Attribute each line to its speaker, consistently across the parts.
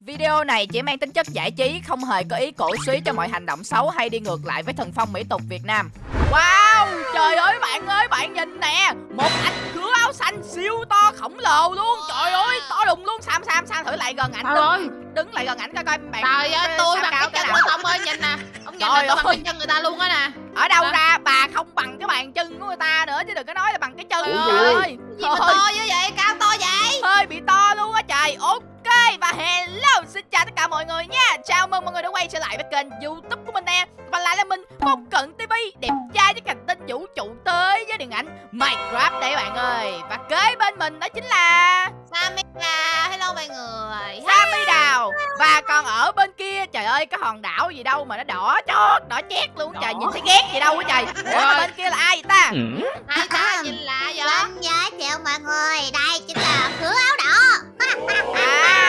Speaker 1: Video này chỉ mang tính chất giải trí, không hề có ý cổ suý cho mọi hành động xấu hay đi ngược lại với thần phong mỹ tục Việt Nam. Wow, trời ơi bạn ơi, bạn nhìn nè, một anh khứa áo xanh siêu to khổng lồ luôn. Trời ơi, to đùng luôn. Sam Sam Sam thử lại gần ảnh
Speaker 2: Trời ơi,
Speaker 1: đứng, đứng lại gần ảnh coi coi bạn.
Speaker 2: trời ơi, tôi bằng cái chân của ông ơi, nhìn nè Ông nhìn
Speaker 1: Trời
Speaker 2: tôi bằng cái chân người ta luôn á nè
Speaker 1: Ở đâu ra bà không bằng cái bàn chân của người ta nữa chứ đừng có nói là bằng cái chân. Trời ơi.
Speaker 2: Gì mà to như vậy, cao to vậy
Speaker 1: hơi bị to luôn á trời ok và hello xin chào tất cả mọi người nha. Chào mừng mọi người đã quay trở lại với kênh youtube của mình nè. Và lại là mình phong cận tv đẹp trai với cảnh tinh vũ trụ tới với điện ảnh minecraft đây bạn ơi. Và kế bên mình đó chính là
Speaker 2: Samira, hello mọi người.
Speaker 1: Sammy Đào và còn ở bên kia trời ơi cái hòn đảo gì đâu mà nó đỏ chót đỏ chét luôn. Trời nhìn thấy ghét gì đâu á trời. Ủa bên kia là ai vậy ta?
Speaker 2: Hai ta? Nhìn lạ vậy?
Speaker 3: Vâng, giới thiệu mọi người, đây chính là khứa áo đỏ.
Speaker 1: À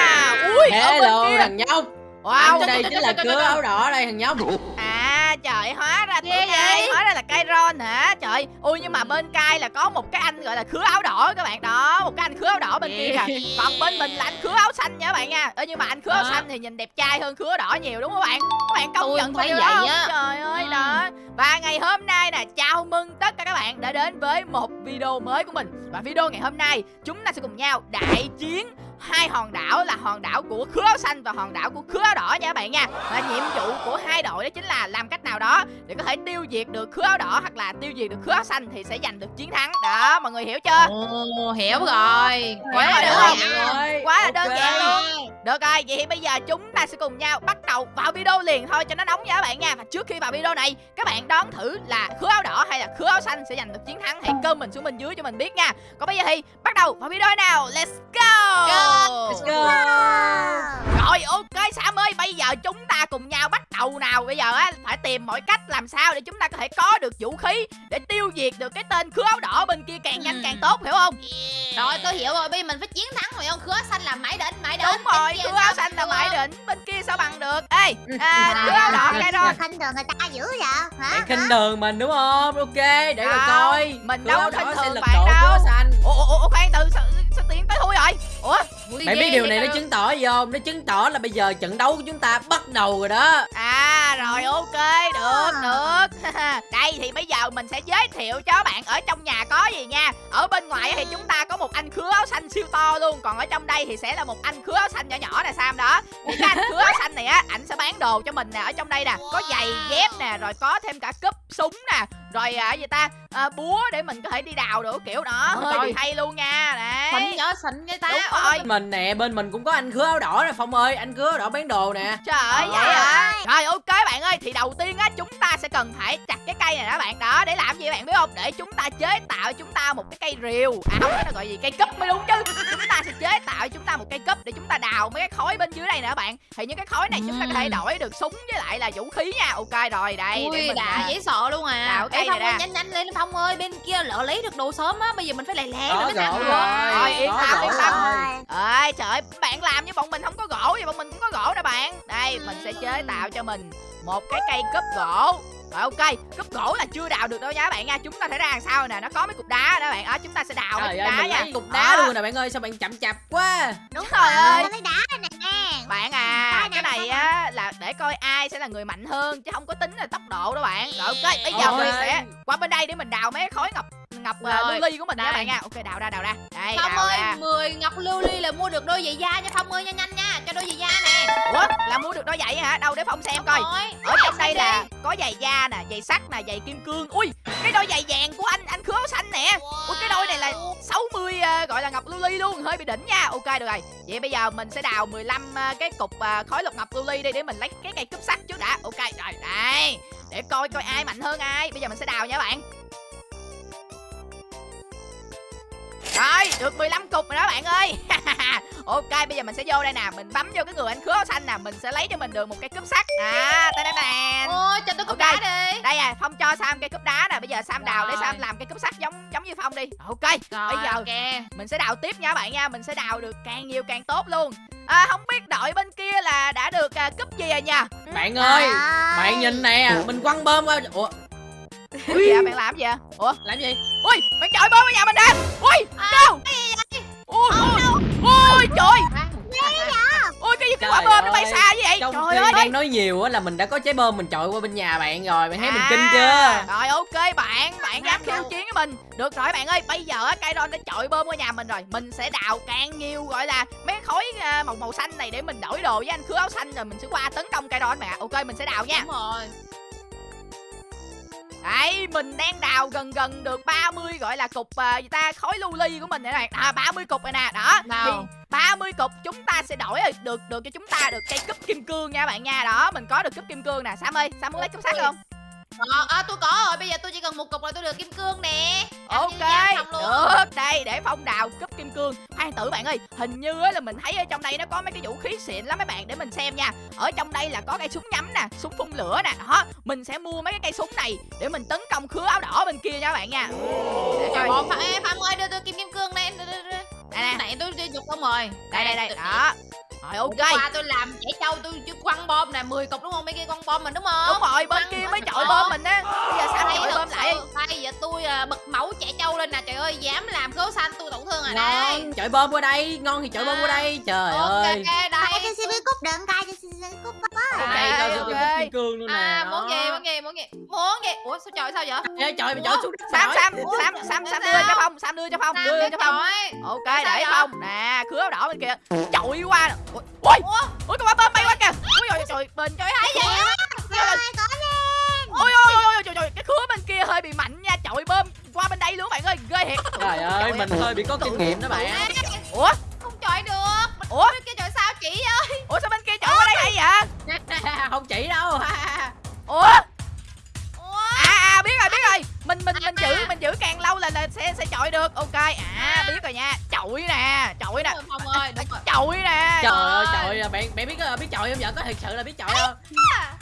Speaker 1: ui
Speaker 4: Hello thằng nhóc.
Speaker 1: Wow.
Speaker 4: Đây chính là cứa áo đỏ đây thằng nhóc.
Speaker 1: À trời hóa ra ai
Speaker 2: vậy?
Speaker 1: hóa ra là cây ron hả? Trời ui nhưng mà bên cai là có một cái anh gọi là khứa áo đỏ các bạn. Đó Một cái anh khứa áo đỏ bên kia kìa. Còn bên mình là anh khứa áo xanh nha các bạn nha. Ơ nhưng mà anh khứa áo xanh thì nhìn đẹp trai hơn khứa đỏ nhiều đúng không các bạn? Các bạn công nhận
Speaker 2: thấy vậy
Speaker 1: không?
Speaker 2: á.
Speaker 1: Trời ơi
Speaker 2: Ừ.
Speaker 1: đó. Và ngày hôm nay nè chào mừng tất cả các bạn đã đến với một video mới của mình. Và video ngày hôm nay chúng ta sẽ cùng nhau đại chiến hai hòn đảo là hòn đảo của khứa áo xanh và hòn đảo của khứa áo đỏ nha các bạn nha. Và nhiệm vụ của hai đội đó chính là làm cách nào đó để có thể tiêu diệt được khứa áo đỏ hoặc là tiêu diệt được khứa áo xanh thì sẽ giành được chiến thắng. Đó mọi người hiểu chưa?
Speaker 2: Ồ, hiểu rồi.
Speaker 1: Quá là
Speaker 2: hiểu
Speaker 1: giản.
Speaker 2: rồi.
Speaker 1: quá là đơn giản luôn. Được rồi vậy thì bây giờ chúng ta sẽ cùng nhau bắt đầu vào video liền thôi cho nó nóng nha các bạn nha. Và trước khi vào video này các bạn đoán thử là khứa áo đỏ hay là khứa áo xanh sẽ giành được chiến thắng. Hãy comment xuống bên dưới cho mình biết nha. Còn bây giờ thì bắt đầu vào video nào. Let's go,
Speaker 4: Let's go
Speaker 1: Rồi ok Sam ơi Bây giờ chúng ta cùng nhau bắt đầu nào. Bây giờ á phải tìm mọi cách làm sao Để chúng ta có thể có được vũ khí Để tiêu diệt được cái tên khứa áo đỏ bên kia Càng nhanh
Speaker 2: Ừ.
Speaker 1: càng tốt hiểu không?
Speaker 2: Rồi tôi hiểu rồi, bây giờ mình phải chiến thắng rồi ông Khứa xanh là mãi đến, mãi đến
Speaker 1: Đúng rồi khứa áo xanh là mãi
Speaker 2: không?
Speaker 1: đỉnh Bên kia sao bằng được? Ê à,
Speaker 2: Ừ.
Speaker 1: khứa áo đỏ cái rồi
Speaker 3: Khinh thường người ta dữ vậy hả?
Speaker 4: Khinh đường mình đúng không? Ok để rồi
Speaker 1: Không,
Speaker 4: coi.
Speaker 1: mình đâu khinh thường bạn đâu. Ủa, ủa, ủa khoan từ sao, sao tiến tới thui rồi Ủa
Speaker 4: Bạn biết điều này nó chứng tỏ gì không? Nó chứng tỏ là bây giờ trận đấu của chúng ta bắt đầu rồi đó.
Speaker 1: À rồi ok được được. Đây thì bây giờ mình sẽ giới thiệu cho bạn ở trong nhà có gì nha. Ở bên ngoài thì chúng ta có một anh khứa áo xanh siêu to luôn Còn ở trong đây thì sẽ là một anh khứa áo xanh nhỏ nhỏ nè Sam đó. Thì cái anh khứa áo xanh này á Ảnh sẽ bán đồ cho mình nè Ở trong đây nè. Có giày dép nè Rồi có thêm cả cúp súng nè Rồi à, gì ta? À, Búa để mình có thể đi đào được kiểu đó. Hơi
Speaker 2: trời.
Speaker 1: hay luôn nha
Speaker 2: Xịn
Speaker 1: Đấy
Speaker 2: nhớ xịn cái ta
Speaker 1: Đúng rồi.
Speaker 4: Mình nè bên mình cũng có anh khứa áo đỏ nè Phong ơi Anh khứa áo đỏ bán đồ nè.
Speaker 1: Trời ơi. Vậy hả Rồi ok bạn ơi Thì đầu tiên á chúng ta sẽ cần phải chặt cái cây này đó bạn. Đó để làm gì bạn biết không? Để chúng ta chế tạo chúng ta một cái cây rìu. À không nó gọi gì? Cây cúp mới đúng chứ. Chúng ta sẽ chế tạo cho chúng ta một cây cúp Để chúng ta đào mấy cái khối bên dưới đây nè bạn. Thì những cái khối này chúng ta có thể đổi được súng với lại là vũ khí nha. Ok rồi đây để
Speaker 2: Ui
Speaker 1: mình
Speaker 2: đã
Speaker 1: à,
Speaker 2: dễ sợ luôn à.
Speaker 1: đào cây
Speaker 2: Ê Phong
Speaker 1: này
Speaker 2: ơi nhanh nhanh lên Phong ơi Bên kia lỡ lấy được đồ sớm á Bây giờ mình phải lẹ lẹ
Speaker 4: Có
Speaker 2: rồi mới
Speaker 4: rồi
Speaker 2: được
Speaker 1: Rồi, yên tâm, yên tâm. Ơi trời ơi, bạn làm như bọn mình không có gỗ vậy bọn mình cũng có gỗ nè bạn. Đây mình sẽ chế tạo cho mình một cái cây cúp gỗ. Rồi ok, cúp gỗ là chưa đào được đâu nha các bạn nha. Chúng ta sẽ ra đằng sau nè, nó có mấy cục đá đó bạn. Đó, chúng ta sẽ đào mấy
Speaker 4: Trời
Speaker 1: cục
Speaker 4: ơi
Speaker 1: đá
Speaker 4: mình
Speaker 1: nha.
Speaker 4: lấy cục đá
Speaker 1: Đó.
Speaker 4: luôn nè bạn ơi Sao bạn chậm chạp quá.
Speaker 3: Đúng rồi,
Speaker 1: ơi.
Speaker 3: lấy đá nè
Speaker 1: Bạn à,
Speaker 3: Cái này sao
Speaker 1: á là để coi ai sẽ là người mạnh hơn Chứ không có tính là tốc độ đâu bạn. Rồi ok, bây giờ
Speaker 4: Ôi.
Speaker 1: mình sẽ qua bên đây để mình đào mấy khối ngọc ngọc uh,
Speaker 2: Rồi,
Speaker 1: lưu ly của mình nha
Speaker 2: đây.
Speaker 1: bạn nha. Ok, đào ra, đào ra. Đây,
Speaker 2: Phong
Speaker 1: đào
Speaker 2: ơi
Speaker 1: ra.
Speaker 2: 10 ngọc lưu ly là mua được đôi giày da cho Phong ơi nhanh nhanh nha Cho đôi giày da nè.
Speaker 1: Ủa, là mua được đôi giày hả? Đâu để Phong xem coi.
Speaker 2: Rồi,
Speaker 1: ở trong đây
Speaker 2: xem
Speaker 1: là
Speaker 2: đi.
Speaker 1: có giày da nè giày sắt nè giày kim cương. Ui cái đôi giày vàng của anh anh khứa áo xanh nè. Ui cái đôi này là 60 ờ, gọi là ngọc lưu ly luôn hơi bị đỉnh nha. Ok được rồi. Vậy bây giờ mình sẽ đào 15 ờ, cái cục ờ, khối lục ngọc lưu ly đi để mình lấy cái cây cúp sắt trước đã. Ok rồi đây. Để coi coi ai mạnh hơn ai. Bây giờ mình sẽ đào nha bạn được 15 cục rồi đó bạn ơi. Ok bây giờ mình sẽ vô đây nè. Mình bấm vô cái người anh khứa áo xanh nè mình sẽ lấy cho mình được một cây cúp sắt. À ta nè.
Speaker 2: Ôi cho tôi cục
Speaker 1: Ok.
Speaker 2: đá đi.
Speaker 1: đây à phong cho sam cây cúp đá nè. Bây giờ sam đào để
Speaker 2: Rồi.
Speaker 1: sam làm cây cúp sắt giống giống như phong đi. Ok
Speaker 2: Rồi
Speaker 1: bây giờ
Speaker 2: ok.
Speaker 1: mình sẽ đào tiếp nha bạn nha. Mình sẽ đào được càng nhiều càng tốt luôn. À không biết đội bên kia là đã được à, cúp gì rồi nha
Speaker 4: Bạn ơi
Speaker 3: Trời
Speaker 4: Bạn nhìn nè Mình quăng bơm qua Ủa?
Speaker 1: Gì à, bạn làm gì à ủa?
Speaker 4: Làm gì
Speaker 1: ui bạn chọi bơm vào nhà mình nè. Ui
Speaker 2: À,
Speaker 1: đâu? ui trời. ui cái gì cái quả
Speaker 4: Trời trong
Speaker 1: Trời
Speaker 4: khi
Speaker 1: ơi!
Speaker 4: đang nói nhiều á là mình đã có trái bơm mình chọi qua bên nhà bạn rồi bạn thấy mình
Speaker 1: À,
Speaker 4: kinh chưa?
Speaker 1: Rồi ok bạn, bạn dám khiêu chiến với mình. Được rồi bạn ơi, bây giờ á, cây ron đã chọi bơm qua nhà mình rồi. Mình sẽ đào càng nhiều gọi là mấy khối à, màu màu xanh này để mình đổi đồ với anh khứa áo xanh Rồi mình sẽ qua tấn công cây ron bạn ạ. Ok mình sẽ đào nha.
Speaker 2: Đúng rồi
Speaker 1: Đấy, mình đang đào gần gần được 30 gọi là cục à, gì ta khối lưu ly của mình này này. À 30 cục này nè, đó.
Speaker 2: Nào.
Speaker 1: Thì 30 cục chúng ta sẽ đổi được được cho chúng ta được cây cúp kim cương nha bạn nha. Đó, mình có được cúp kim cương nè. Sam ơi, Sam muốn lấy cúp sắt không?
Speaker 2: Ờ, à, tôi có rồi, bây giờ tôi chỉ cần một cục là tôi được kim cương nè
Speaker 1: Ok, được. Đây để phong đào cúp kim cương. Khoan tử bạn ơi, hình như á là mình thấy ở trong đây nó có mấy cái vũ khí xịn lắm mấy bạn để mình xem nha. Ở trong đây là có cây súng nhắm nè, súng phun lửa nè. Đó, mình sẽ mua mấy cái cây súng này để mình tấn công khứa áo đỏ bên kia nha bạn nha.
Speaker 2: Trời ơi, Phạm, ơi, đưa tôi kim kim cương đưa.
Speaker 1: Đây nè.
Speaker 2: Tôi dục không rồi
Speaker 1: đây đây đây đó rồi ok.
Speaker 2: Hôm qua tôi làm trẻ trâu tôi chưa quăng bom nè 10 cục đúng không? Mấy kia quăng bom mình đúng không?
Speaker 1: Đúng rồi bên kia mới chọi bơm mình á. Bây giờ sao
Speaker 2: Đây
Speaker 1: chọi bơm lại?
Speaker 2: Bây giờ tôi à, bật mẫu trẻ trâu lên nè. Trời ơi dám làm khấu xanh tôi tổn thương rồi đây.
Speaker 4: ngon chọi bơm qua đây ngon thì chọi bơm qua đây. Trời
Speaker 2: Ok
Speaker 4: ơi.
Speaker 3: Cài
Speaker 2: đây
Speaker 3: cho xin cúp đựng cài cho xin cúp
Speaker 4: đây
Speaker 1: À,
Speaker 4: sẽ
Speaker 1: ok.
Speaker 4: okay. kim cương luôn nè.
Speaker 2: À muốn gì muốn gì muốn gì Muốn gì Ủa sao trời sao vậy?
Speaker 4: Ê, trời mày chọi xuống đất
Speaker 1: sam sam sam sam sam đưa cho phong sam đưa cho phong. Đưa cho phong. Ok để phong. Nè khứa đỏ bên kia. Chọi qua ui ui
Speaker 2: Ủa
Speaker 1: ui con bơm bay qua kìa. Ui trời trời bên trời
Speaker 2: Thấy vậy á?
Speaker 3: Rồi có lên
Speaker 1: ui ui ui ui trời trời cái khứa bên kia hơi bị mạnh nha. Chọi bơm qua bên đây luôn bạn ơi. Ghê thiệt.
Speaker 4: Trời ơi mình hơi bị có kinh nghiệm đó bạn.
Speaker 1: Ủa?
Speaker 2: Không chọi được.
Speaker 1: Ủa?
Speaker 2: Bên kia chọi sao chị ơi?
Speaker 1: Ủa sao bên kia chọi qua đây hay vậy
Speaker 4: không chỉ đâu.
Speaker 1: Ủa mình mình mình giữ mình giữ càng lâu là là sẽ sẽ chọi được. Ok à biết rồi nha. Chọi nè chọi nè.
Speaker 2: Ơi đúng rồi.
Speaker 1: Chọi nè.
Speaker 4: Trời ơi trời ơi bạn bạn biết biết chọi không? Vợ có thật sự là biết chọi không?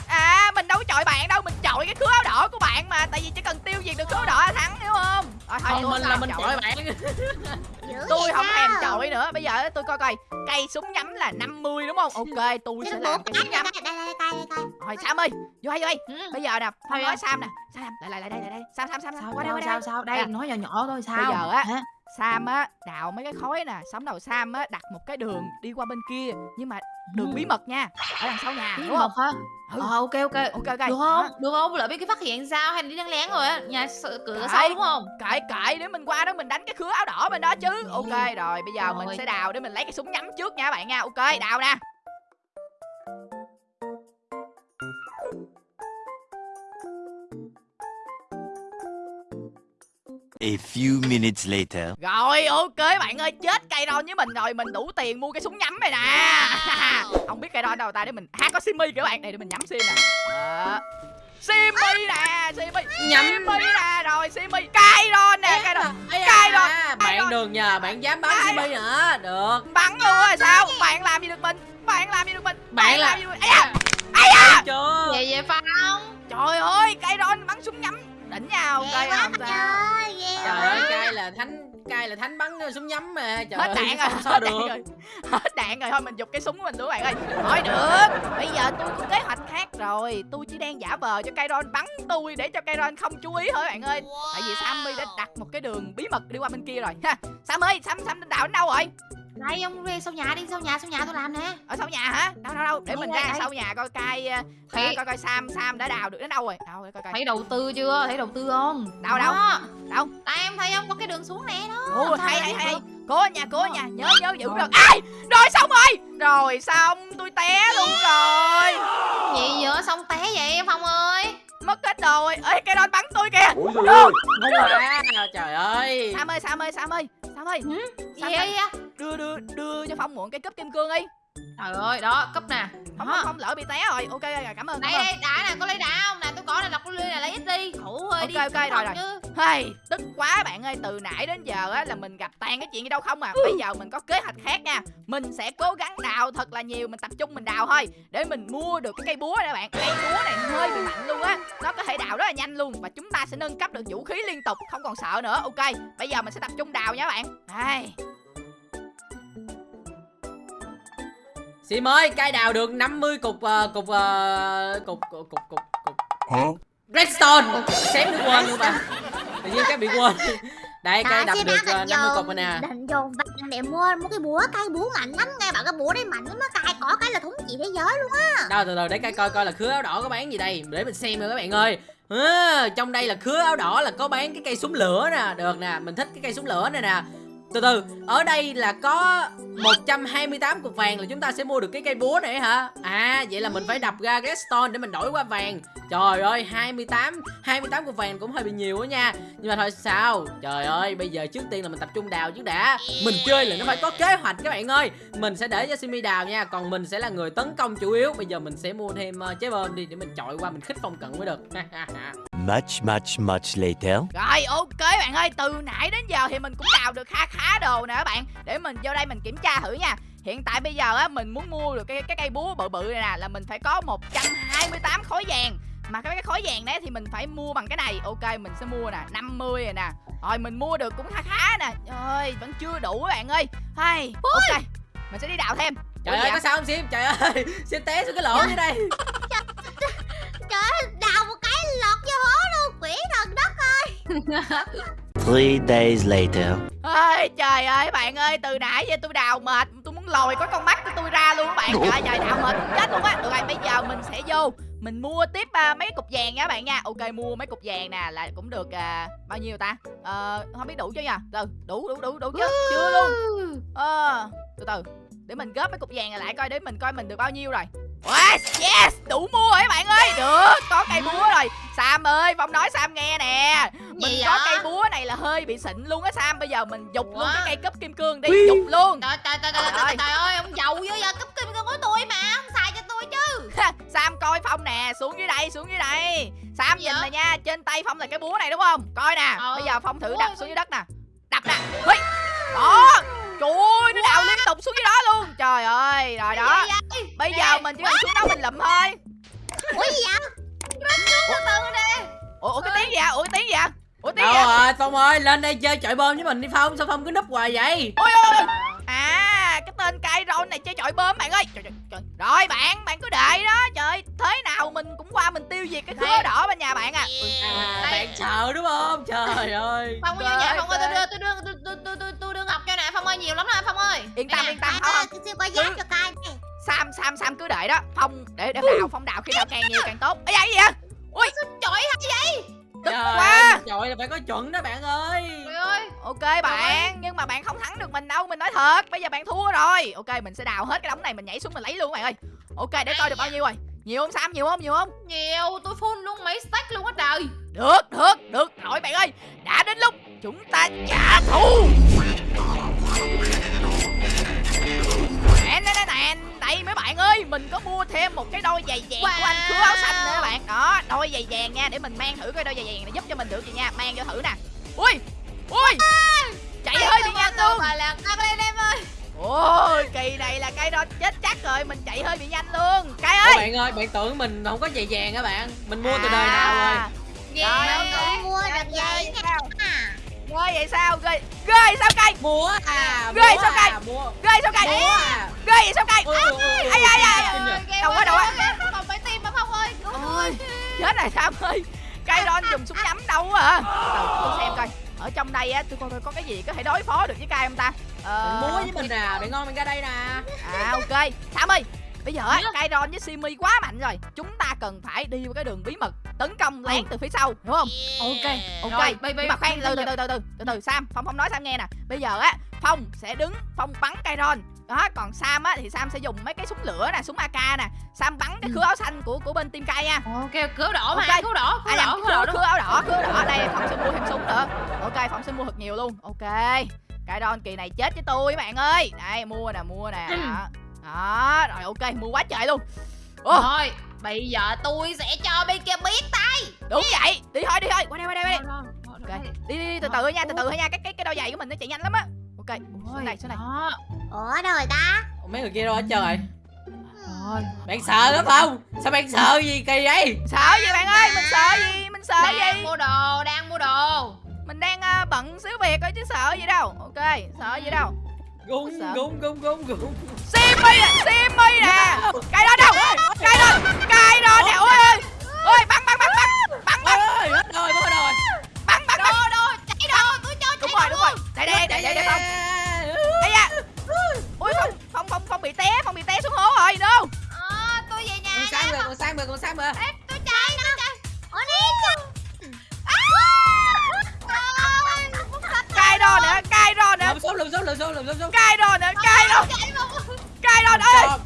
Speaker 1: à mình đâu có chọi bạn đâu mình chọi cái khứa áo đỏ của bạn mà tại vì chỉ cần tiêu diệt được khứa áo đỏ là thắng hiểu không? Rồi thôi
Speaker 4: không
Speaker 1: tôi
Speaker 4: mình
Speaker 1: không
Speaker 4: là mình
Speaker 1: chọi.
Speaker 4: bạn.
Speaker 1: Tôi không thèm chọi nữa. Bây giờ tôi coi coi cây súng nhắm là 50 đúng không? Ok tôi sẽ làm cây
Speaker 3: cái
Speaker 1: súng nhắm. rồi sam ơi vô đây vô đây
Speaker 2: Ừ.
Speaker 1: bây giờ nè phong
Speaker 2: Thôi
Speaker 1: nói
Speaker 2: á.
Speaker 1: sam nè. Sam lại lại lại đây lại. Đây sam sam sam
Speaker 2: sao
Speaker 1: qua đây qua đây
Speaker 2: sao sao đây. nói nhỏ nhỏ thôi sao?
Speaker 1: Bây giờ á? Sam á đào mấy cái khối nè Sống đầu Sam á đặt một cái đường đi qua bên kia Nhưng mà đường
Speaker 2: Ừ.
Speaker 1: bí mật nha Ở đằng sau nhà
Speaker 2: Bí
Speaker 1: đúng không
Speaker 2: mật hả
Speaker 1: Ừ.
Speaker 2: ờ ok ok
Speaker 1: Ok ok
Speaker 2: được không được không lỡ biết cái phát hiện sao hay đi lén lén rồi á nhà sợ cửa
Speaker 1: Đấy.
Speaker 2: sau đúng không
Speaker 1: Kệ kệ để mình qua đó mình đánh cái khứa áo đỏ bên đó chứ
Speaker 2: Ừ.
Speaker 1: Ok rồi bây giờ mình
Speaker 2: Rồi.
Speaker 1: sẽ đào để mình lấy cái súng nhắm trước nha bạn nha Ok đào nè
Speaker 5: A few minutes later.
Speaker 1: Rồi ok bạn ơi chết cây ron với mình rồi Mình đủ tiền mua cái súng nhắm này nè. Không biết cây ron đâu ta để mình À có Simi kìa bạn Đây để mình nhắm Sim nè. Đó. Simi nè Simi.
Speaker 4: Nhắm.
Speaker 1: Simi nè rồi Simi. Cây ron nè cây ron
Speaker 4: Ây da,
Speaker 1: Cay rồi, cay
Speaker 4: bạn đường nhờ bạn dám bắn Simi nữa được.
Speaker 1: Bắn luôn rồi sao? Bạn làm gì được mình? Bạn làm gì được mình?
Speaker 4: Bạn là-
Speaker 1: làm gì được mình Ây da! Ây da!
Speaker 4: Chưa.
Speaker 2: Về về phong
Speaker 1: trời ơi cây ron bắn súng nhắm đỉnh nhau
Speaker 3: quá
Speaker 1: không sao
Speaker 3: ơi
Speaker 4: trời ơi cay là thánh cay là thánh bắn súng nhắm mà trời
Speaker 1: hết
Speaker 4: ơi,
Speaker 1: đạn rồi
Speaker 4: sao,
Speaker 1: hết
Speaker 4: được
Speaker 1: đạn rồi hết đạn rồi thôi mình giục cái súng của mình luôn bạn ơi thôi được bây giờ tôi có kế hoạch khác rồi tôi chỉ đang giả vờ cho cây ron bắn tôi để cho cây ron không chú ý thôi bạn ơi tại vì sammy đã đặt một cái đường bí mật đi qua bên kia rồi ha sam ơi sam sam đào đến đâu rồi
Speaker 2: đây ông đi sau nhà đi sau nhà sau nhà tôi làm nè.
Speaker 1: Ở sau nhà hả? Đâu đâu đâu? Để
Speaker 2: Đây,
Speaker 1: mình
Speaker 2: đây,
Speaker 1: ra
Speaker 2: đây.
Speaker 1: sau nhà coi cai ờ,
Speaker 2: Thấy-
Speaker 1: coi coi sam sam đã đào được đến đâu rồi? Đâu để coi coi.
Speaker 2: Thấy đầu tư chưa? Thấy đầu tư không?
Speaker 1: Đâu, đâu?
Speaker 2: Đó.
Speaker 1: đâu?
Speaker 2: Đây em thấy không có cái đường xuống nè đó.
Speaker 1: Ồ,
Speaker 2: Làm sao
Speaker 1: hay cố ở nhà cố ở nhà nhớ nhớ giữ được. Ai? Rồi xong rồi. Rồi xong tôi té luôn rồi.
Speaker 2: Gì vậy? Xong té vậy em phong ơi?
Speaker 1: Mất hết rồi. Ê cây đòn bắn tôi kìa.
Speaker 4: Không à trời ơi.
Speaker 1: Sam ơi sam ơi sam ơi. Sam ơi.
Speaker 2: Gì
Speaker 1: Sao
Speaker 2: vậy? á
Speaker 1: đưa đưa đưa cho phong mượn cái cúp kim cương đi.
Speaker 2: Trời ơi đó cấp nè.
Speaker 1: Phong
Speaker 2: Đó.
Speaker 1: phong, phong lỡ bị té rồi. Ok rồi, cảm ơn
Speaker 2: đây đây đã nè có lấy đá không nè? Tôi có nè lọc ly này lấy ít đi. Khổ ơi
Speaker 1: Ok,
Speaker 2: đi
Speaker 1: ok, rồi, rồi.
Speaker 2: chứ.
Speaker 1: Hey, tức quá bạn ơi Từ nãy đến giờ á là mình gặp toàn cái chuyện gì đâu không à. Bây giờ mình có kế hoạch khác nha. Mình sẽ cố gắng đào thật là nhiều Mình tập trung mình đào thôi. Để mình mua được cái cây búa này bạn. Cây búa này hơi bị mạnh luôn á. Nó có thể đào rất là nhanh luôn Và chúng ta sẽ nâng cấp được vũ khí liên tục Không còn sợ nữa. Ok Bây giờ mình sẽ tập trung đào nha bạn. Đây
Speaker 4: Sim ơi cay đào được 50 cục ờ, cục ờ, cục cục cục cục cục.
Speaker 5: Huh?
Speaker 4: redstone. Xém bị quên luôn mà tự nhiên cái bị quên. Đây
Speaker 3: Đó,
Speaker 4: đập được ờ,
Speaker 3: cần
Speaker 4: 50 cục
Speaker 3: dồn
Speaker 4: rồi nè.
Speaker 3: định dồn vàng để mua mua cái búa cây búa mạnh lắm. Nghe bảo cái búa đây mạnh lắm nó cài cỏ cái là thống trị thế giới luôn á.
Speaker 4: Đâu từ từ để coi coi coi là khứa áo đỏ có bán gì đây. Để mình xem rồi các bạn ơi. À, trong đây là khứa áo đỏ là có bán cái cây súng lửa nè. Được nè mình thích cái cây súng lửa này nè từ từ ở đây là có 128 cục vàng là chúng ta sẽ mua được cái cây búa này hả? À vậy là mình phải đập ra redstone để mình đổi qua vàng. Trời ơi 28 28 cục vàng cũng hơi bị nhiều á nha. Nhưng mà thôi sao? Trời ơi bây giờ trước tiên là mình tập trung đào trước đã. Mình chơi là nó phải có kế hoạch các bạn ơi. Mình sẽ để cho Simi đào nha còn mình sẽ là người tấn công chủ yếu. Bây giờ mình sẽ mua thêm uh, trái bơm đi để mình chọi qua mình khích phong cận mới được.
Speaker 5: Much, much, much later.
Speaker 1: Rồi ok bạn ơi Từ nãy đến giờ thì mình cũng đào được khá khá đồ nè các bạn. Để mình vô đây mình kiểm tra thử nha. Hiện tại bây giờ á mình muốn mua được cái cái cây búa bự bự này nè Là mình phải có 128 khối vàng. Mà cái cái khối vàng đấy thì mình phải mua bằng cái này. Ok mình sẽ mua nè 50 rồi nè. Rồi mình mua được cũng khá khá nè. Ơi vẫn chưa đủ các bạn ơi. Hay Ok mình sẽ đi đào thêm.
Speaker 4: Trời
Speaker 1: Ủa
Speaker 4: ơi
Speaker 1: dạ?
Speaker 4: có sao không sim? Trời ơi sim té xuống cái lỗ dưới đây.
Speaker 3: Trời ơi, đào một cái lọt vô hố luôn. Quỷ thần đất
Speaker 5: Three days later.
Speaker 1: Ơi trời ơi bạn ơi từ nãy giờ tôi đào mệt tôi muốn lòi có con mắt của tôi ra luôn các bạn. Trời trời đào mệt chết luôn á. Được rồi bây giờ mình sẽ vô mình mua tiếp à, mấy cục vàng nha các bạn nha. Ok mua mấy cục vàng nè là cũng được à, bao nhiêu ta? Ờ không biết đủ chưa nha từ đủ đủ đủ đủ chưa chưa luôn. Ờ từ từ để mình góp mấy cục vàng này lại coi để mình coi mình được bao nhiêu rồi Wow, yes đủ mua rồi các bạn ơi. Được có cây búa rồi. Sam ơi phong nói sam nghe nè. Mình
Speaker 2: Gì
Speaker 1: có cây búa này là hơi bị xịn luôn á sam. Bây giờ mình dục luôn cái cây cúp kim cương đi dục luôn.
Speaker 2: Trời trời trời trời
Speaker 1: Trời
Speaker 2: trời,
Speaker 1: ơi.
Speaker 2: trời ơi ông giàu dữ vậy cấp kim cương của tôi mà ông xài cho tôi chứ.
Speaker 1: Sam coi phong nè xuống dưới đây xuống dưới đây. Sam
Speaker 2: Gì
Speaker 1: nhìn nè nha trên tay phong là cái búa này đúng không? Coi nè
Speaker 2: Ờ.
Speaker 1: bây giờ phong thử đập xuống dưới đất nè. Đập nè. Đó trời ơi nó đào liên tục xuống dưới đó luôn. Trời ơi rồi đó.
Speaker 2: Vậy?
Speaker 1: bây giờ mình chỉ cần xuống đó mình lụm thôi.
Speaker 3: Ủa gì vậy?
Speaker 2: từ từ nè.
Speaker 1: Ủa, ủa cái tiếng gì vậy? Ủa cái tiếng gì vậy? Ủa tiếng
Speaker 4: đâu
Speaker 1: gì vậy?
Speaker 4: rồi phong ơi lên đây chơi chọi bơm với mình đi phong. Sao phong cứ núp hoài vậy?
Speaker 1: Ôi ôi à cái tên cây rôn này chơi chọi bơm bạn ơi. Trời, trời, trời. rồi bạn bạn cứ để đó. Trời thế nào mình cũng qua mình tiêu diệt cái khứa đỏ bên nhà bạn à.
Speaker 4: À bạn sợ đúng không? Trời ơi
Speaker 2: phong ơi
Speaker 1: Trời
Speaker 2: nhà phong ơi. tôi đưa tôi đưa tôi tôi tôi tôi, phong ơi nhiều lắm nè phong ơi.
Speaker 1: Yên tâm yên tâm không không
Speaker 3: tôi xin qua giáp cho coi
Speaker 1: sam sam sam cứ để đó. Phong để để đào phong đào khi nào càng nhiều càng tốt. Ấy da cái gì vậy ui
Speaker 2: trời hay
Speaker 1: tức
Speaker 4: trời
Speaker 1: quá.
Speaker 4: ơi, trời là phải có chuẩn đó bạn ơi.
Speaker 2: Trời ơi.
Speaker 1: Ok bạn nhưng mà bạn không thắng được mình đâu mình nói thật. Bây giờ bạn thua rồi. Ok mình sẽ đào hết cái đống này mình nhảy xuống mình lấy luôn bạn ơi. Ok để coi được bao nhiêu rồi. Nhiều không sam? Nhiều không? Nhiều không?
Speaker 2: Nhiều tôi full luôn mấy stack luôn á trời.
Speaker 1: Được được được. Rồi bạn ơi đã đến lúc chúng ta trả thù nè nè nè nè đây mấy bạn ơi mình có mua thêm một cái đôi giày vàng của anh khứa áo xanh nữa bạn. Đó đôi giày vàng nha để mình mang thử coi đôi giày vàng này giúp cho mình được gì nha. Mang vô thử nè. Ui ui chạy hơi bị nhanh luôn.
Speaker 2: phải là tăng lên em ơi.
Speaker 1: Ôi kỳ này là cây đó chết chắc rồi mình chạy hơi bị nhanh luôn. Cây
Speaker 4: Ủa
Speaker 1: ơi.
Speaker 4: bạn ơi bạn tưởng mình không có giày vàng hả bạn. Mình mua từ
Speaker 1: À.
Speaker 4: đời nào rồi?
Speaker 1: Trời ơi,
Speaker 3: Tôi mua được à.
Speaker 1: Ghê vậy sao? Ghê ghê sao cây
Speaker 4: mua à
Speaker 1: Ghê, sao
Speaker 4: à,
Speaker 1: cây? ghê sao cây
Speaker 4: à.
Speaker 1: Ghê vậy sao cây
Speaker 4: ui, ui, ui,
Speaker 1: ai, ai, ai, Đâu
Speaker 2: quá
Speaker 1: đâu quá.
Speaker 2: còn phải tim mà phong ơi.
Speaker 1: Ôi chết này sam ơi. Cây ron dùng súng nhắm đâu Từ tôi xem coi. Ở trong đây á tôi coi coi có cái gì có thể đối phó được với cây không ta? Ờ
Speaker 4: mua với mình nè bạn ngon bạn ra đây nè.
Speaker 1: À ok. Sam ơi bây giờ á
Speaker 2: Gì đó?
Speaker 1: cây ron với simi quá mạnh rồi. Chúng ta cần phải đi vào cái đường bí mật tấn công lén từ phía sau hiểu không? Ok ok.
Speaker 2: Rồi, bây- bây-
Speaker 1: nhưng mà khoan
Speaker 2: bây-
Speaker 1: từ từ từ từ từ từ từ sam phong phong nói sam nghe nè. Bây giờ á phong sẽ đứng phong bắn cây ron đó còn sam á thì sam sẽ dùng mấy cái súng lửa nè súng ak nè. Sam bắn cái khứa áo xanh của của bên team cây nha.
Speaker 2: Ok cứu đỏ mà
Speaker 1: Ok.
Speaker 2: cứu đỏ cứu
Speaker 1: à
Speaker 2: đỏ
Speaker 1: khứa,
Speaker 2: đỏ
Speaker 1: khứa áo đỏ khứa đỏ. Đây phong sẽ mua thêm súng nữa. Ok phong sẽ mua thật nhiều luôn. Ok. Cây ron kỳ này chết với tôi các bạn ơi. Đây mua nè mua nè. Đó đó rồi ok mua quá trời luôn. Ồ,
Speaker 2: thôi bây giờ tôi sẽ cho bên kia biết tay.
Speaker 1: Đúng vậy. Đi thôi đi thôi. Qua đây qua đây qua đây. Ok. đi đi, đi từ từ nha từ từ thôi nha. Cái cái cái đôi giày của mình nó chạy nhanh lắm á. Ok xuống này xuống này
Speaker 2: Đó.
Speaker 3: Ủa đâu rồi ta.
Speaker 4: Ủa, mấy người kia đâu hết trơn rồi
Speaker 1: rồi
Speaker 4: bạn sợ lắm không? Sao bạn sợ gì kỳ vậy?
Speaker 1: Sợ gì bạn ơi? Mình sợ gì? Mình sợ
Speaker 2: đang
Speaker 1: gì?
Speaker 2: mua đồ đang mua đồ.
Speaker 1: Mình đang à, bận xíu việc thôi chứ sợ gì đâu. Ok sợ gì đâu
Speaker 4: gung gung gung gung gung
Speaker 1: Simmy nè Simmy nè. Cây đó đâu? Cây đó cây đó nè. Ôi ơi. Ôi bắn bắn bắn bắn. Bắn bắn.
Speaker 4: Ơi hết rồi mất rồi.
Speaker 1: Bắn bắn bắn.
Speaker 2: Đồ đồ chạy đồ tôi cho
Speaker 1: đúng
Speaker 2: chạy
Speaker 1: rồi đúng rồi. Đây đây đây đây đây phong. Đây da ui phong phong phong phong bị té phong bị té xuống hố rồi đâu
Speaker 2: Ờ, tôi về nhà
Speaker 4: Không
Speaker 2: nha
Speaker 4: lùm xuống lùm xuống lùm xuống
Speaker 1: cay rồi nè cay rồi cay rồi ơi.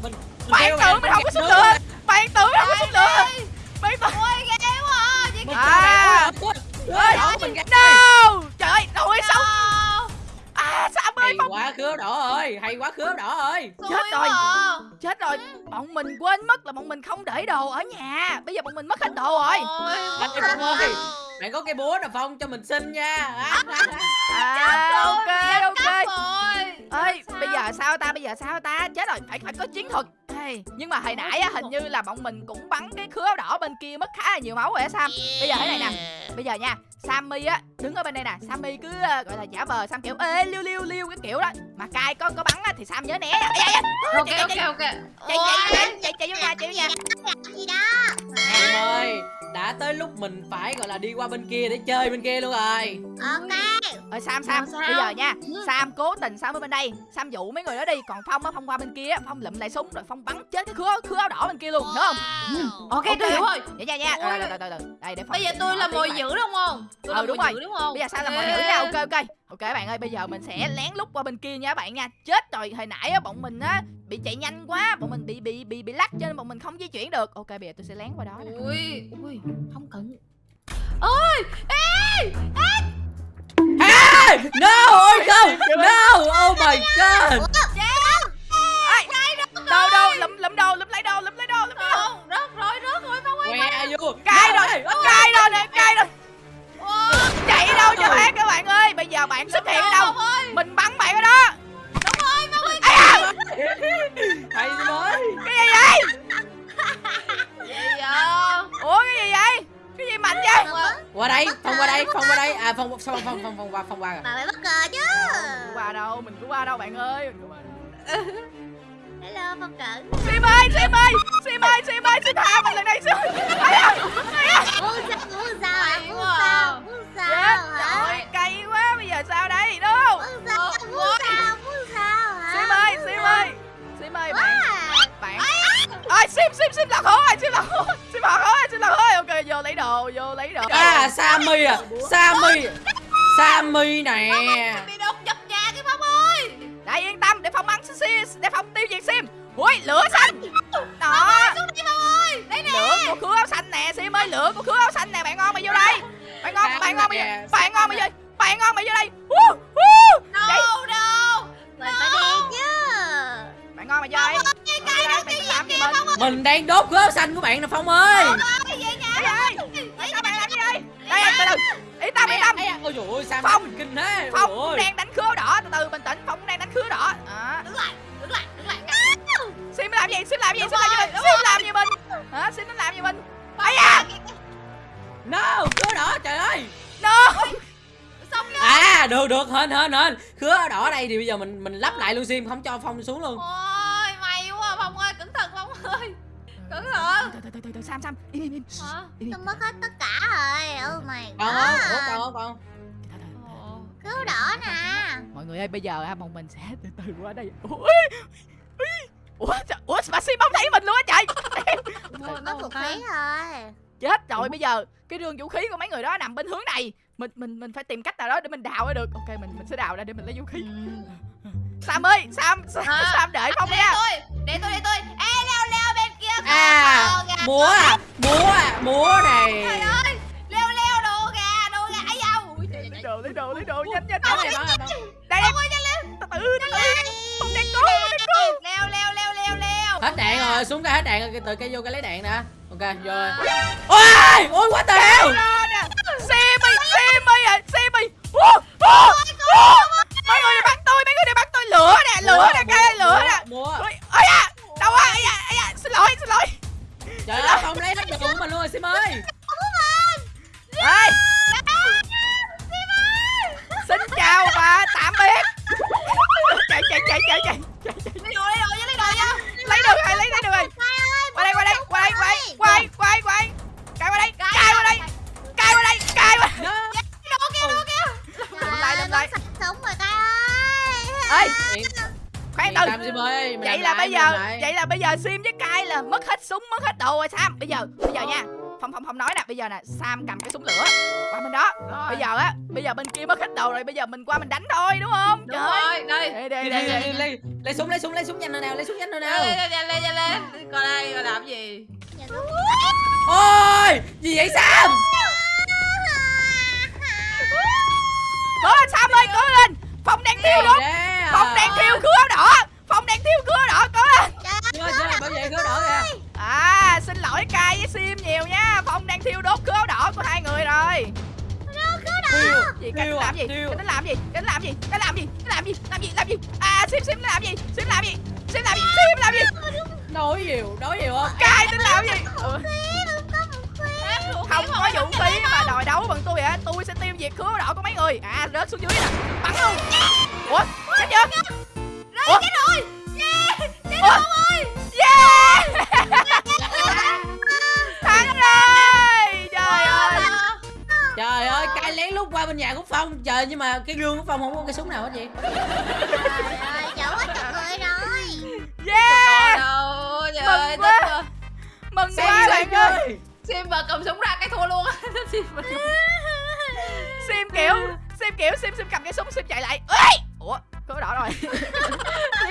Speaker 1: bạn tưởng mình không có
Speaker 4: nữa.
Speaker 1: lửa bạn tưởng mình không có súng lửa bạn tưởng
Speaker 2: ôi ghê quá à. chị
Speaker 1: À.
Speaker 4: Ơi,
Speaker 1: no. trời ơi đội sống à sao ơi
Speaker 4: hay
Speaker 1: phong
Speaker 4: quá khứa đỏ ơi hay quá khứa đỏ ơi.
Speaker 1: Chết rồi.
Speaker 2: à.
Speaker 1: chết rồi. Bọn mình quên mất là bọn mình không để đồ ở nhà. Bây giờ bọn mình mất hết đồ rồi.
Speaker 2: Ôi,
Speaker 4: Anh ơi bạn có cái búa nào Phong cho mình xin nha. À,
Speaker 1: à ok ok. Ơi bây giờ sao ta bây giờ sao ta? Chết rồi phải phải có chiến thuật. Hey, nhưng mà hồi nãy á, hình như là bọn mình cũng bắn cái khứa đỏ bên kia mất khá là nhiều máu rồi á Sam. Bây giờ thế này nè Bây giờ nha Sammy á đứng ở bên đây nè. Sammy cứ ờ, gọi là giả vờ Sam kiểu ê liêu liêu liêu cái kiểu đó. Mà cai có có bắn á thì Sam nhớ né nha. Ê, ê, ê,
Speaker 2: ok ok
Speaker 1: chạy,
Speaker 2: ok.
Speaker 1: Chạy chạy chạy chạy chạy vô nhà chạy vô nhà
Speaker 3: gì đó?
Speaker 4: Em ơi đã tới lúc mình phải gọi là đi qua bên kia để chơi bên kia luôn rồi.
Speaker 3: Ok.
Speaker 1: Ơi Sam Sam
Speaker 2: Sao?
Speaker 1: bây giờ nha.
Speaker 2: Ừ.
Speaker 1: Sam cố tình Sam ở bên đây. Sam dụ mấy người đó đi Còn Phong á Phong qua bên kia á, Phong lụm lại súng rồi Phong bắn chết cái khứa khứa áo đỏ bên kia luôn Đúng không?
Speaker 2: Ok tôi hiểu rồi.
Speaker 1: Vậy nha nha. Rồi, rồi, rồi, rồi, rồi. Đây để Phong
Speaker 2: bây giờ tôi là mồi dữ đúng không? Tôi
Speaker 1: Ờ,
Speaker 2: là
Speaker 1: đúng
Speaker 2: mồi
Speaker 1: rồi.
Speaker 2: dữ đúng không?
Speaker 1: Bây giờ sao là mọi
Speaker 2: Ê.
Speaker 1: nữ nha. Ok ok Ok bạn ơi bây giờ mình sẽ lén lút qua bên kia nha các bạn nha. Chết rồi hồi nãy á bọn mình á Bị chạy nhanh quá Bọn mình bị bị bị bị lắc cho nên bọn mình không di chuyển được. Ok bây giờ tôi sẽ lén qua đó nè.
Speaker 2: Ui ui không cần.
Speaker 4: Hey! No, ôi không No, oh my god.
Speaker 1: Đồ đồ lụm lụm đồ lụm lấy đồ lụm lấy đồ lụm lấy đồ.
Speaker 2: Không rớt rồi rớt rồi phong ơi?
Speaker 1: Cay rồi Cay rồi nè cay rồi bạn xuất hiện ở đâu?
Speaker 2: Ơi!
Speaker 1: Mình bắn bạn ở đó.
Speaker 4: Hay mới.
Speaker 1: Cái gì vậy?
Speaker 2: Gì vậy?
Speaker 1: Ủa cái gì vậy? Cái gì mạnh vậy?
Speaker 4: Qua đây, Phong qua đây, Phong qua đây. À, Phong, Phong, Phong, Phong, Phong qua, Phong qua
Speaker 3: Bà phải bất ngờ chứ.
Speaker 1: Qua đâu Mình cứ qua đâu bạn ơi.
Speaker 3: Hello Phong cận.
Speaker 1: Sim ơi Sim ơi! Sim ơi Sim ơi Sim tha mình lần này Sim Ai à Ai
Speaker 3: Muốn sao Muốn sao
Speaker 2: quá.
Speaker 3: sao. Muốn
Speaker 1: Chết
Speaker 3: sao hả?
Speaker 1: rồi cay quá giờ sao đây đâu?
Speaker 3: Muốn sao? Muốn sao? Muốn sao hả?
Speaker 1: Sim ơi Sim ơi Sim ơi bạn.
Speaker 3: À,
Speaker 1: bạn. Ơi sim sim sim lạc hố rồi sim lạc hố sim lạc hố sim lạc hố ok vô lấy đồ vô lấy đồ.
Speaker 4: À, Sammy à Sammy. Sammy nè.
Speaker 2: Bị đột nhập nhà cái phong ơi.
Speaker 1: Đại yên tâm để phong bắn sim để phong tiêu diệt sim. Ui lửa xanh. Đó.
Speaker 2: Xuống đây phong ơi. Đây nè.
Speaker 1: Lửa của khứa áo xanh nè sim ơi lửa của khứa áo xanh nè bạn ngon mày vô đây. Bạn ngon bạn ngon mày vô bạn ngon mày vô bạn ngon mày vô đây. Woo, woo. Đấy,
Speaker 2: đâu
Speaker 3: Mình phải đi chứ.
Speaker 1: Bạn ngon mày vô đây. làm gì mình
Speaker 4: Mình đang đốt gớt xanh của bạn nè Phong ơi.
Speaker 1: Cái gì vậy sao bạn làm gì đây? Đây từ từ yên tâm yên tâm.
Speaker 4: Ây Ôi dồi ôi, Sammy
Speaker 1: Phong.
Speaker 4: mình kinh thế?
Speaker 1: Phong cũng đang đánh khứa đỏ. Từ từ bình tĩnh phong cũng đang đánh khứa đỏ. Đó.
Speaker 2: Đứng lại đứng lại đứng lại.
Speaker 1: Sim làm gì? Sim làm gì? Sim làm gì? mình
Speaker 2: đúng
Speaker 1: sim làm gì mình hả? Sim nó làm gì mình ấy à
Speaker 4: No, được, được, hên, hên, hên Khứa đỏ ở đây thì bây giờ mình mình lắp lại luôn Sim Không cho Phong xuống luôn.
Speaker 2: Ôi may quá phong ơi cẩn thận phong ơi. Cẩn thận.
Speaker 1: Từ từ từ từ từ sam sam im im im.
Speaker 3: Tôi mất hết tất cả rồi. Oh my
Speaker 4: Còn không? Ủa,
Speaker 3: god
Speaker 4: còn không, còn
Speaker 2: Ồ.
Speaker 3: Cứu đỏ nè.
Speaker 1: Mọi người ơi bây giờ ha bọn mình sẽ từ từ qua đây. Ui ui ủa ủa mà sim không thấy mình luôn á trời.
Speaker 3: Có vũ khí rồi.
Speaker 1: Chết rồi bây giờ cái đường vũ khí của mấy người đó nằm bên hướng này mình mình mình phải tìm cách nào đó để mình đào ra được. Ok mình mình sẽ đào ra để mình lấy vũ khí. Sam ơi sam sam,
Speaker 2: Hả?
Speaker 1: sam đợi phong
Speaker 2: để
Speaker 1: nha.
Speaker 2: tôi để tôi để tôi. Ê leo leo bên kia
Speaker 4: À, múa à, múa à, múa này.
Speaker 2: Trời ơi leo leo đồ gà đồ gà ấy đâu Ui, trời, trời,
Speaker 1: lấy đồ lấy đồ lấy đồ nhanh nhanh đây. từ từ từ từ. Không đang cố không đang cố
Speaker 2: leo leo leo leo leo.
Speaker 4: Hết đạn rồi, xuống cái hết đạn rồi, từ cái vô cái lấy đạn nè. Ok, vô rồi. Ôi, ôi quá tèo
Speaker 1: Ra Simi Simi à ủa. mấy người này bắn tôi mấy người này bắn tôi lửa nè lửa nè cây lửa nè. ôi à đâu à ây da da xin lỗi xin lỗi.
Speaker 4: Trời ơi, Phong lấy hết đồ của mình luôn rồi Sim ơi
Speaker 1: ê. Xin chào và tạm biệt. Chạy chạy chạy chạy chạy
Speaker 2: lấy đồ lấy đồ lấy đồ nha.
Speaker 1: Lấy được rồi lấy lấy được rồi qua đây qua đây qua đây qua đây giờ sim với cai là mất hết súng mất hết đồ rồi sam. Bây giờ bây giờ nha. Phong Phong Phong nói nè. Bây giờ nè Sam cầm cái súng lửa Qua bên đó. Bây giờ á Bây giờ bên kia mất hết đầu rồi Bây giờ mình qua mình đánh thôi đúng không?
Speaker 2: Đúng
Speaker 1: Trời.
Speaker 2: rồi, đây.
Speaker 1: Đây
Speaker 4: Đi,
Speaker 1: đây
Speaker 4: đi,
Speaker 1: đây
Speaker 4: đi,
Speaker 1: đây.
Speaker 4: đi, đi. lấy súng lấy súng lấy súng nhanh nào nào lấy súng nhanh nào nào.
Speaker 2: Lên, lên, lên, lên, lên, lên. Coi đây, coi làm gì?
Speaker 4: ôi gì vậy sam?
Speaker 1: Cố lên Sam ơi cố lên. Phong đang thiêu đốt Phong đang thiêu áo đỏ. Phong đang thiêu áo đỏ cố lên
Speaker 4: chưa chưa bảo vệ khứa đỏ kìa.
Speaker 1: À xin lỗi Kai với Sim nhiều nha. Phong đang thiêu đốt khứa đỏ của hai người rồi.
Speaker 4: Thiêu.
Speaker 1: Gì
Speaker 4: thiêu à
Speaker 1: làm gì?
Speaker 4: Thiêu.
Speaker 1: Nó làm gì? Cái nó làm gì? Cái làm gì? Cái làm gì? Làm gì? Làm gì? À sim sim làm gì? Sim làm gì? Sim làm gì? Sim làm gì?
Speaker 4: nói nhiều nói nhiều không?
Speaker 1: Cai tính làm gì? không có vũ khí mà đòi đấu bằng tôi hả? Tôi sẽ tiêu diệt khứa đỏ của mấy người. À rớt xuống dưới nè. Bắn luôn. Ủa? chết chưa? ủa? chết rồi yeah chết rồi thắng rồi! Trời ơi!
Speaker 4: trời ơi cay lén lút qua bên nhà của phong. Trời nhưng mà cái gương của phong không có cái súng nào hết vậy?
Speaker 3: Trời ơi, trời người rồi.
Speaker 1: Yeah!
Speaker 2: Đâu, trời
Speaker 1: Mừng
Speaker 2: ơi, thích quá.
Speaker 1: mừng
Speaker 4: xem
Speaker 1: quá bạn ơi.
Speaker 4: ơi!
Speaker 2: Sim mà cầm súng ra cái thua luôn. Á. Sim
Speaker 1: kiểu sim kiểu sim sim cầm cái súng sim chạy lại. Ơi khứa đỏ rồi.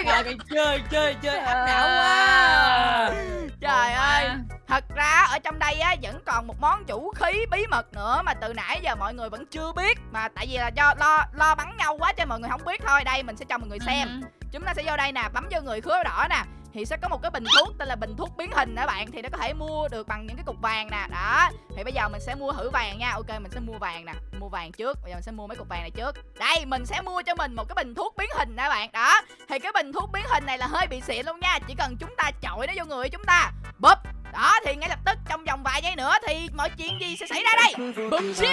Speaker 4: Trời mày chơi chơi chơi áp đảo quá.
Speaker 1: trời ơi. Thật ra ở trong đây á vẫn còn một món vũ khí bí mật nữa mà từ nãy giờ mọi người vẫn chưa biết. Mà tại vì là do lo lo bắn nhau quá cho mọi người không biết thôi. Đây mình sẽ cho mọi người xem.
Speaker 2: Ừ.
Speaker 1: chúng ta sẽ vô đây nè bấm vô người khứa đỏ nè thì sẽ có một cái bình thuốc tên là bình thuốc biến hình đó bạn thì nó có thể mua được bằng những cái cục vàng nè đó. Thì bây giờ mình sẽ mua thử vàng nha. Ok mình sẽ mua vàng nè mua vàng trước. Bây giờ mình sẽ mua mấy cục vàng này trước. Đây mình sẽ mua cho mình một cái bình thuốc biến hình đó bạn đó. Thì cái bình thuốc biến hình này là hơi bị xịn luôn nha chỉ cần chúng ta chọi nó vô người chúng ta bóp đó thì ngay lập tức trong vòng vài giây nữa thì mọi chuyện gì sẽ xảy ra đây? Bùm siêu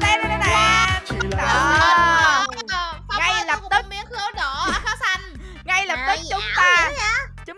Speaker 1: tên tên tên đó. Ngay lập tức.
Speaker 2: miếng khứa đỏ xanh?
Speaker 1: Ngay lập tức chúng ta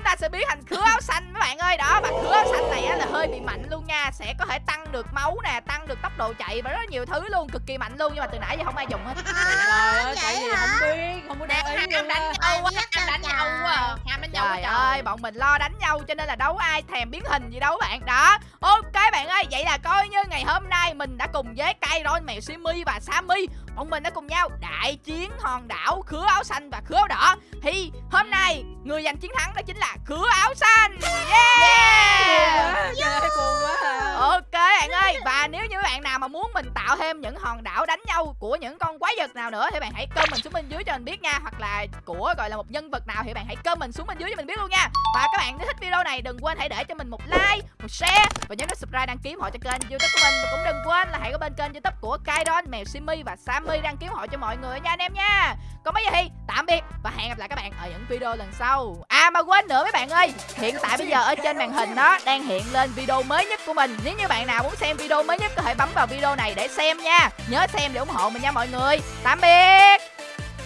Speaker 1: ta sẽ biến thành khứa áo xanh các bạn ơi. Đó và khứa áo xanh này á là hơi bị mạnh luôn nha. Sẽ có thể tăng được máu nè tăng được tốc độ chạy và rất nhiều thứ luôn cực kỳ mạnh luôn. Nhưng mà từ nãy giờ không ai dùng hết.
Speaker 4: Trời ơi tại
Speaker 3: vậy
Speaker 4: vì không biết không có luôn
Speaker 2: đánh nhau quá, ham đánh nhau quá. à. Ham đánh nhau quá
Speaker 1: trời ơi bọn mình lo đánh nhau cho nên là đâu có ai thèm biến hình gì đâu bạn. Đó ok bạn ơi vậy là coi như ngày hôm nay mình đã cùng với Kairon mèo Simi và Sammy bọn mình đã cùng nhau đại chiến hòn đảo khứa áo xanh và khứa áo đỏ. Thì hôm nay người giành chiến thắng đó chính là khứa áo xanh. Yeah!
Speaker 4: Buồn quá, trời ơi, buồn quá à.
Speaker 1: Ok bạn ơi Và nếu như bạn nào mà muốn mình tạo thêm những hòn đảo đánh nhau Của những con quái vật nào nữa Thì bạn hãy comment xuống bên dưới cho mình biết nha. Hoặc là của gọi là một nhân vật nào Thì bạn hãy comment xuống bên dưới cho mình biết luôn nha. Và các bạn nếu thích video này đừng quên hãy để cho mình một like Một share. Và nhớ nút subscribe đăng ký ủng hộ cho kênh youtube của mình. Và cũng đừng quên là hãy có bên kênh youtube của Kaidon, Mèo Simi và Sammy đăng ký ủng hộ cho mọi người nha anh em nha. Còn bây giờ thì tạm biệt Và hẹn gặp lại các bạn ở những video lần sau. À mà quên nữa mấy bạn ơi Hiện tại bây giờ ở trên màn hình đó đang hiện lên video mới nhất của mình nếu như bạn nào muốn xem video mới nhất, có thể bấm vào video này để xem nha. Nhớ xem để ủng hộ mình nha mọi người. Tạm biệt.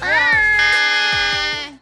Speaker 3: Bye.